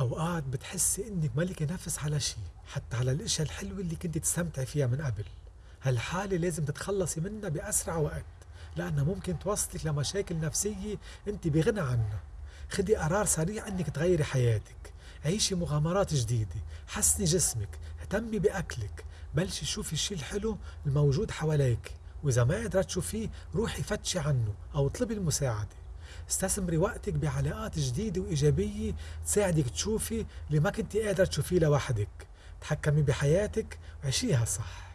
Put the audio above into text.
أوقات بتحسي إنك مالكي نفس على شي حتى على الأشياء الحلوة اللي كنت تستمتعي فيها من قبل. هالحالة لازم تتخلصي منها بأسرع وقت لأنها ممكن توصلك لمشاكل نفسية أنت بغنى عنها. خدي قرار سريع إنك تغيري حياتك. عيشي مغامرات جديدة. حسني جسمك. اهتمي بأكلك. بلشي شوفي الشي الحلو الموجود حواليك. وإذا ما قدرت تشوفيه روحي فتشي عنه أو اطلبي المساعدة. استثمري وقتك بعلاقات جديدة وإيجابية تساعدك تشوفي اللي ما كنتي قادرة تشوفيه لوحدك. تحكمي بحياتك وعيشيها صح.